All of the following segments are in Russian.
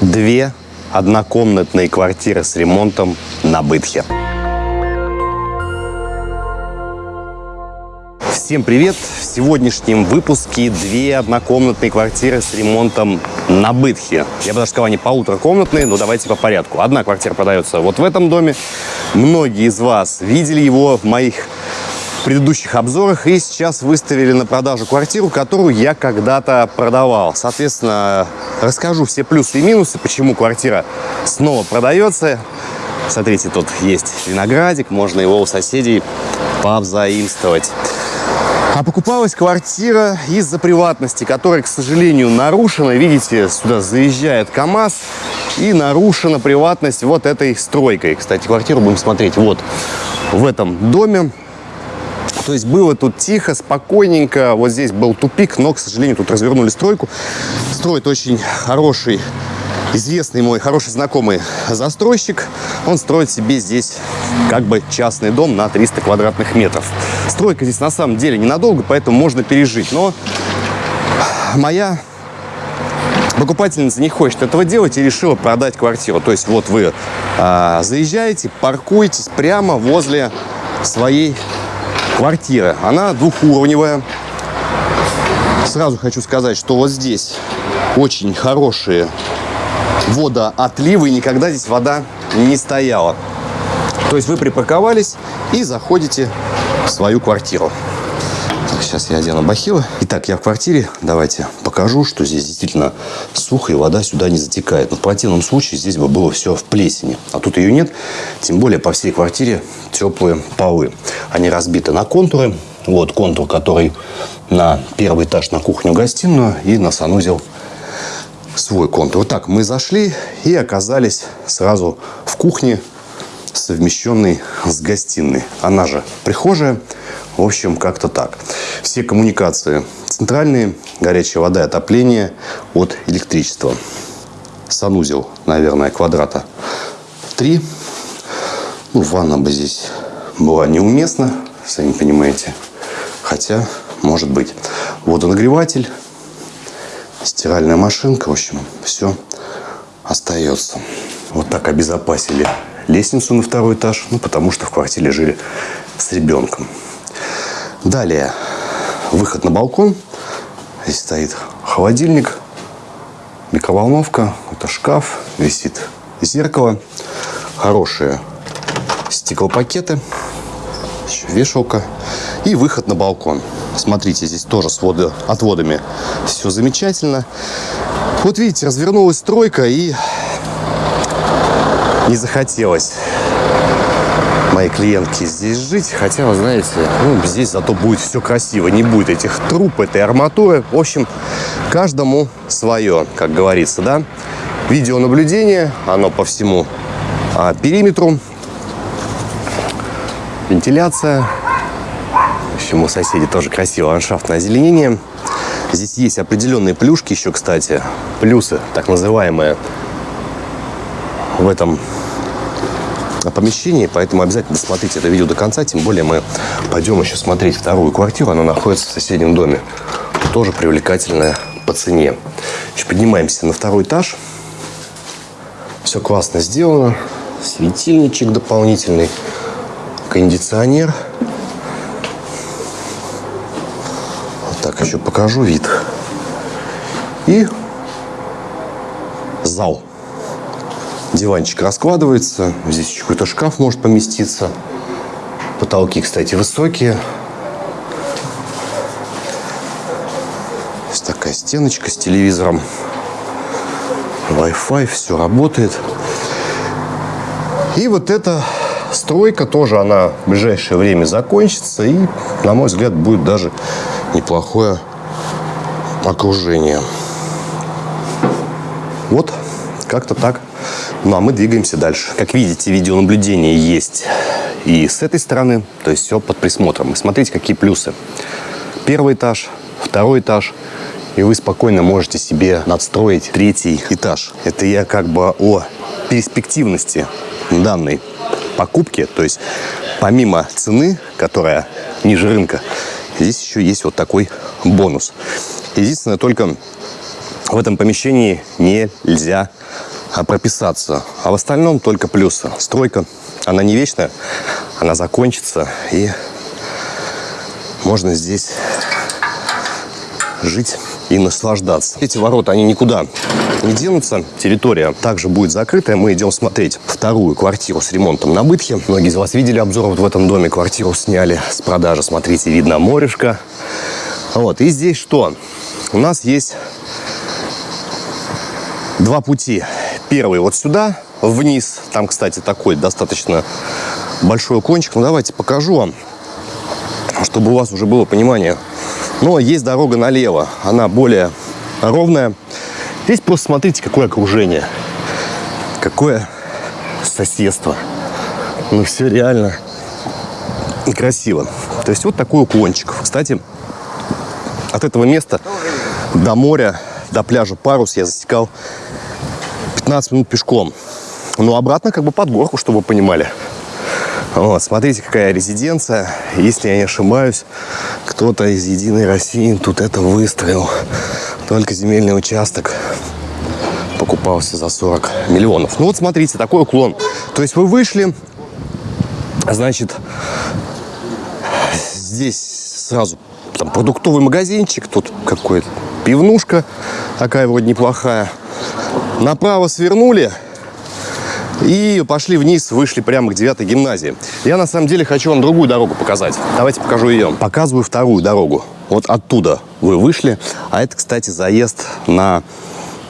Две однокомнатные квартиры с ремонтом на Бытхе. Всем привет! В сегодняшнем выпуске две однокомнатные квартиры с ремонтом на Бытхе. Я бы даже сказал, они полуторакомнатные, но давайте по порядку. Одна квартира продается вот в этом доме. Многие из вас видели его в моих предыдущих обзорах и сейчас выставили на продажу квартиру, которую я когда-то продавал. Соответственно, расскажу все плюсы и минусы, почему квартира снова продается. Смотрите, тут есть виноградик, можно его у соседей повзаимствовать. А покупалась квартира из-за приватности, которая, к сожалению, нарушена. Видите, сюда заезжает КАМАЗ и нарушена приватность вот этой стройкой. Кстати, квартиру будем смотреть вот в этом доме. То есть было тут тихо, спокойненько. Вот здесь был тупик, но, к сожалению, тут развернули стройку. Строит очень хороший известный мой хороший знакомый застройщик, он строит себе здесь как бы частный дом на 300 квадратных метров. Стройка здесь на самом деле ненадолго, поэтому можно пережить. Но моя покупательница не хочет этого делать и решила продать квартиру. То есть вот вы а, заезжаете, паркуетесь прямо возле своей квартиры. Она двухуровневая. Сразу хочу сказать, что вот здесь очень хорошие водоотливы, и никогда здесь вода не стояла. То есть вы припарковались и заходите в свою квартиру. Сейчас я одену бахилы. Итак, я в квартире. Давайте покажу, что здесь действительно сухо, и вода сюда не затекает. Но в противном случае здесь бы было все в плесени. А тут ее нет. Тем более по всей квартире теплые полы. Они разбиты на контуры. Вот контур, который на первый этаж на кухню-гостиную и на санузел свой контур. Вот так мы зашли и оказались сразу в кухне, совмещенной с гостиной. Она же прихожая. В общем, как-то так. Все коммуникации центральные, горячая вода и отопление от электричества. Санузел, наверное, квадрата 3. Ну, ванна бы здесь была неуместна, сами понимаете. Хотя, может быть. Водонагреватель стиральная машинка, в общем, все остается. Вот так обезопасили лестницу на второй этаж, ну, потому что в квартире жили с ребенком. Далее выход на балкон. Здесь стоит холодильник, микроволновка, это шкаф, висит зеркало, хорошие стеклопакеты, еще вешалка и выход на балкон. Смотрите, здесь тоже с водоотводами все замечательно. Вот видите, развернулась стройка и не захотелось моей клиентки здесь жить. Хотя, вы знаете, ну, здесь зато будет все красиво. Не будет этих труб, этой арматуры. В общем, каждому свое, как говорится, да. Видеонаблюдение, оно по всему а, периметру. Вентиляция, общем, у соседей тоже красивое ландшафтное озеленение. Здесь есть определенные плюшки еще, кстати. Плюсы, так называемые, в этом помещении. Поэтому обязательно досмотрите это видео до конца. Тем более мы пойдем еще смотреть вторую квартиру. Она находится в соседнем доме. Тоже привлекательная по цене. Еще поднимаемся на второй этаж. Все классно сделано. Светильничек дополнительный. Кондиционер. Так, еще покажу вид. И зал. Диванчик раскладывается. Здесь еще какой-то шкаф может поместиться. Потолки, кстати, высокие. Здесь такая стеночка с телевизором. Wi-Fi, все работает. И вот эта стройка тоже, она в ближайшее время закончится. И, на мой взгляд, будет даже неплохое окружение. Вот, как-то так. Ну, а мы двигаемся дальше. Как видите, видеонаблюдение есть и с этой стороны, то есть все под присмотром. И смотрите, какие плюсы. Первый этаж, второй этаж, и вы спокойно можете себе надстроить третий этаж. Это я как бы о перспективности данной покупки, то есть помимо цены, которая ниже рынка, Здесь еще есть вот такой бонус. Единственное, только в этом помещении нельзя прописаться. А в остальном только плюсы. Стройка, она не вечная, она закончится. И можно здесь жить и наслаждаться. Эти ворота, они никуда не денутся. Территория также будет закрытая. Мы идем смотреть вторую квартиру с ремонтом на Бытхе. Многие из вас видели обзор вот в этом доме. Квартиру сняли с продажи. Смотрите, видно морешко. Вот. И здесь что? У нас есть два пути. Первый вот сюда, вниз. Там, кстати, такой достаточно большой кончик. Ну, давайте покажу вам, чтобы у вас уже было понимание. Но есть дорога налево. Она более ровная. Здесь просто смотрите, какое окружение. Какое соседство. Ну, все реально красиво. То есть вот такой уклончик. Кстати, от этого места до моря, до пляжа Парус я засекал 15 минут пешком. Но обратно как бы под горку, чтобы вы понимали. Вот, смотрите, какая резиденция. Если я не ошибаюсь, кто-то из «Единой России» тут это выстроил. Только земельный участок покупался за 40 миллионов. Ну вот смотрите, такой уклон. То есть вы вышли, значит, здесь сразу там продуктовый магазинчик, тут какой-то пивнушка такая вроде неплохая. Направо свернули, и пошли вниз, вышли прямо к 9 гимназии. Я на самом деле хочу вам другую дорогу показать. Давайте покажу ее. Показываю вторую дорогу. Вот оттуда вы вышли. А это, кстати, заезд на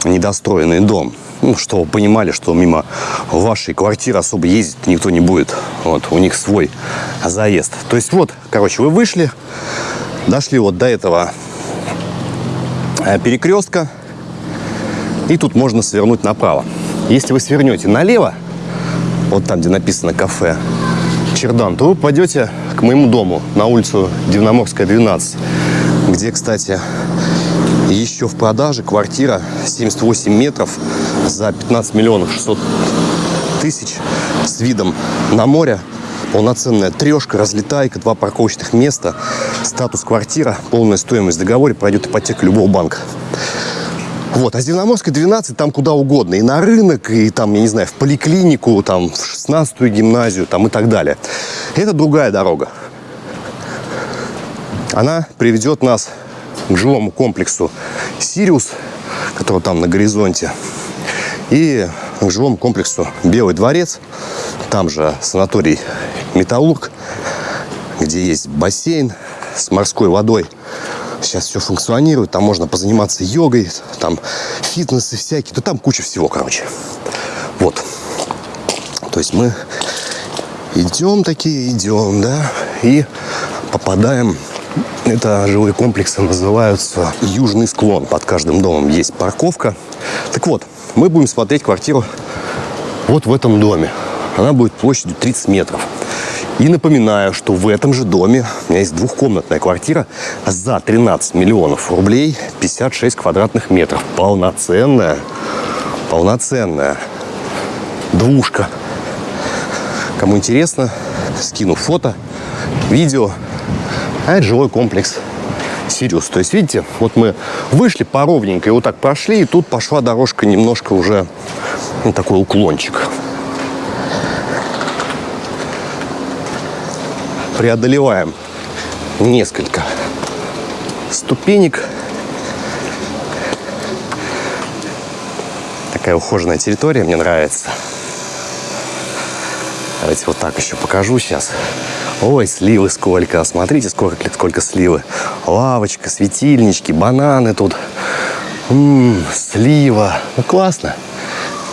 недостроенный дом. Ну, что вы понимали, что мимо вашей квартиры особо ездить никто не будет. Вот, у них свой заезд. То есть вот, короче, вы вышли, дошли вот до этого э, перекрестка, и тут можно свернуть направо. Если вы свернете налево, вот там, где написано кафе Чердан, то вы пойдете к моему дому на улицу Дивноморская, 12, где, кстати, еще в продаже квартира 78 метров за 15 миллионов 600 тысяч с видом на море. Полноценная трешка, разлетайка, два парковочных места, статус квартира, полная стоимость в договоре, пройдет ипотека любого банка. Вот, а Зеленоморская 12 там куда угодно. И на рынок, и там, я не знаю, в поликлинику, там, в 16-ю гимназию, там и так далее. Это другая дорога. Она приведет нас к жилому комплексу «Сириус», который там на горизонте, и к жилому комплексу «Белый дворец». Там же санаторий «Металлург», где есть бассейн с морской водой – Сейчас все функционирует, там можно позаниматься йогой, там фитнесы всякие, да там куча всего, короче. Вот. То есть мы идем такие, идем, да, и попадаем это жилые комплексы называются Южный склон. Под каждым домом есть парковка. Так вот, мы будем смотреть квартиру вот в этом доме. Она будет площадью 30 метров. И напоминаю, что в этом же доме у меня есть двухкомнатная квартира за 13 миллионов рублей, 56 квадратных метров. Полноценная, полноценная двушка. Кому интересно, скину фото, видео. А это жилой комплекс Сириус. То есть, видите, вот мы вышли по ровненькой, вот так прошли, и тут пошла дорожка немножко уже ну, такой уклончик. Преодолеваем несколько ступенек. Такая ухоженная территория, мне нравится. Давайте вот так еще покажу сейчас. Ой, сливы сколько. Смотрите, сколько, сколько сливы. Лавочка, светильнички, бананы тут. М-м, слива. Ну, классно.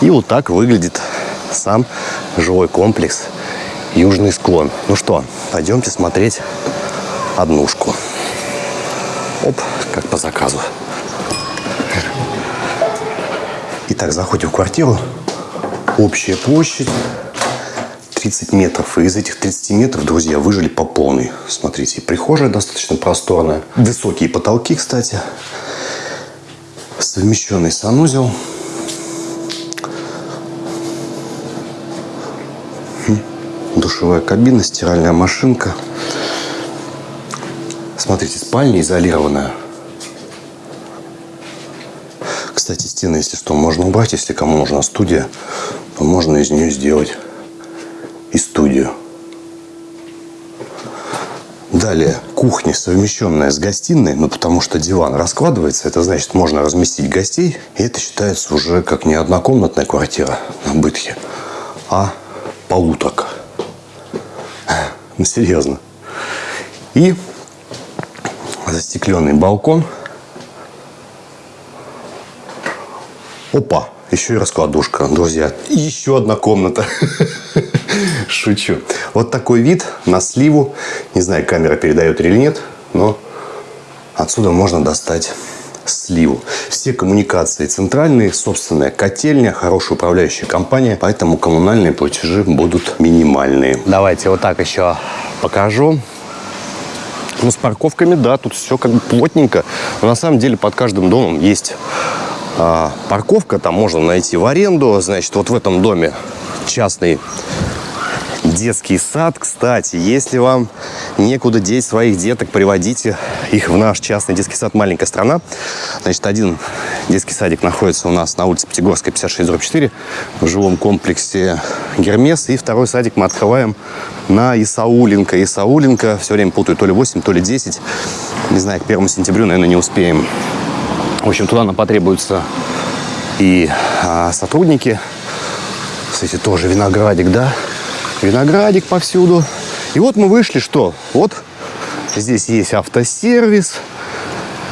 И вот так выглядит сам жилой комплекс южный склон. Ну что, пойдемте смотреть однушку. Оп, как по заказу. Итак, заходим в квартиру. Общая площадь 30 метров. И из этих 30 метров, друзья, выжили по полной. Смотрите, прихожая достаточно просторная. Высокие потолки, кстати. Совмещенный санузел. Душевая кабина, стиральная машинка. Смотрите, спальня изолированная. Кстати, стены, если что, можно убрать. Если кому нужна студия, то можно из нее сделать и студию. Далее, кухня, совмещенная с гостиной, ну, потому что диван раскладывается, это значит, можно разместить гостей, и это считается уже как не однокомнатная квартира на Бытхе, а полуторка. Ну, серьезно. И застекленный балкон. Опа, еще и раскладушка, друзья. Еще одна комната. Шучу. Вот такой вид на сливу. Не знаю, камера передает или нет, но отсюда можно достать сливу. Все коммуникации центральные, собственная котельня, хорошая управляющая компания, поэтому коммунальные платежи будут минимальные. Давайте вот так еще покажу. Ну, с парковками, да, тут все как бы плотненько. Но на самом деле под каждым домом есть а, парковка. Там можно найти в аренду. Значит, вот в этом доме частный детский сад. Кстати, если вам некуда деть своих деток, приводите их в наш частный детский сад «Маленькая страна». Значит, один детский садик находится у нас на улице Пятигорская, 56, 4, в жилом комплексе «Гермес». И второй садик мы открываем на Исауленко. Исауленко, все время путаю, то ли 8, то ли 10. Не знаю, к 1 сентябрю, наверное, не успеем. В общем, туда нам потребуются и а, сотрудники. Кстати, тоже виноградик, да? Виноградик повсюду. И вот мы вышли, что? Вот здесь есть автосервис.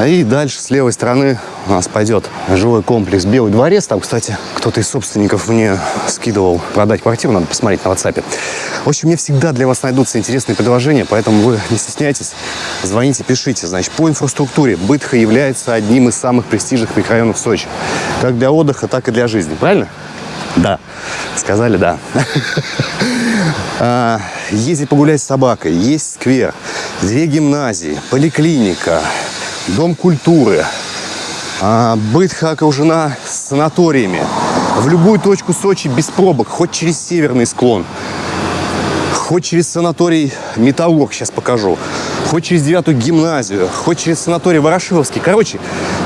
И дальше с левой стороны у нас пойдет жилой комплекс «Белый дворец». Там, кстати, кто-то из собственников мне скидывал продать квартиру. Надо посмотреть на WhatsApp. В общем, мне всегда для вас найдутся интересные предложения, поэтому вы не стесняйтесь, звоните, пишите. Значит, по инфраструктуре Бытха является одним из самых престижных микрорайонов Сочи. Как для отдыха, так и для жизни. Правильно? Да. Сказали да. А, ездить погулять с собакой, есть сквер, две гимназии, поликлиника, дом культуры. А, Бытха окружена санаториями. В любую точку Сочи без пробок, хоть через северный склон, хоть через санаторий Металлург, сейчас покажу, хоть через девятую гимназию, хоть через санаторий Ворошиловский. Короче,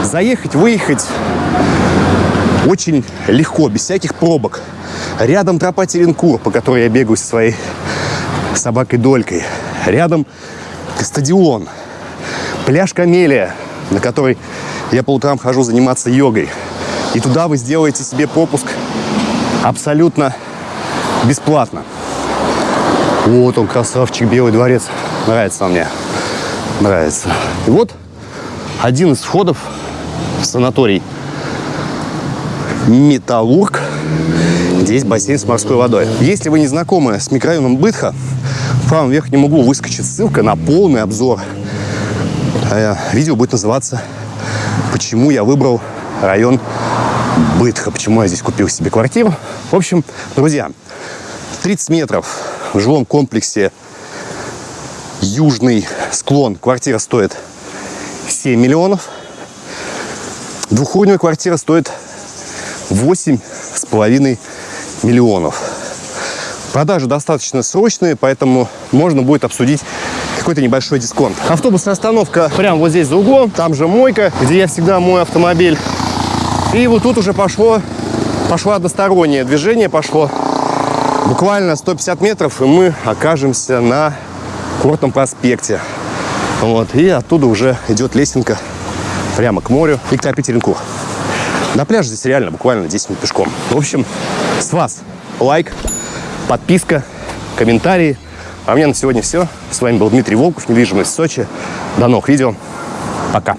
заехать, выехать очень легко, без всяких пробок. Рядом тропа Теренкур, по которой я бегаю со своей собакой Долькой. Рядом стадион, пляж Камелия, на который я по утрам хожу заниматься йогой. И туда вы сделаете себе пропуск абсолютно бесплатно. Вот он, красавчик, Белый дворец. Нравится он мне. Нравится. И вот один из входов в санаторий Металлург. Здесь бассейн с морской водой. Если вы не знакомы с микрорайоном Бытха, в правом верхнем углу выскочит ссылка на полный обзор. Э, видео будет называться «Почему я выбрал район Бытха, почему я здесь купил себе квартиру». В общем, друзья, 30 метров в жилом комплексе Южный склон. Квартира стоит 7 миллионов. Двухуровневая квартира стоит 8 с половиной миллионов. Продажи достаточно срочные, поэтому можно будет обсудить какой-то небольшой дисконт. Автобусная остановка прямо вот здесь за углом. Там же мойка, где я всегда мою автомобиль. И вот тут уже пошло, пошло одностороннее движение, пошло буквально 150 метров, и мы окажемся на Курортном проспекте. Вот, и оттуда уже идет лесенка прямо к морю и к Тропе-Теренкур. На пляже здесь реально буквально 10 минут пешком. В общем, с вас лайк, подписка, комментарии. А у меня на сегодня все. С вами был Дмитрий Волков, недвижимость в Сочи. До новых видео. Пока.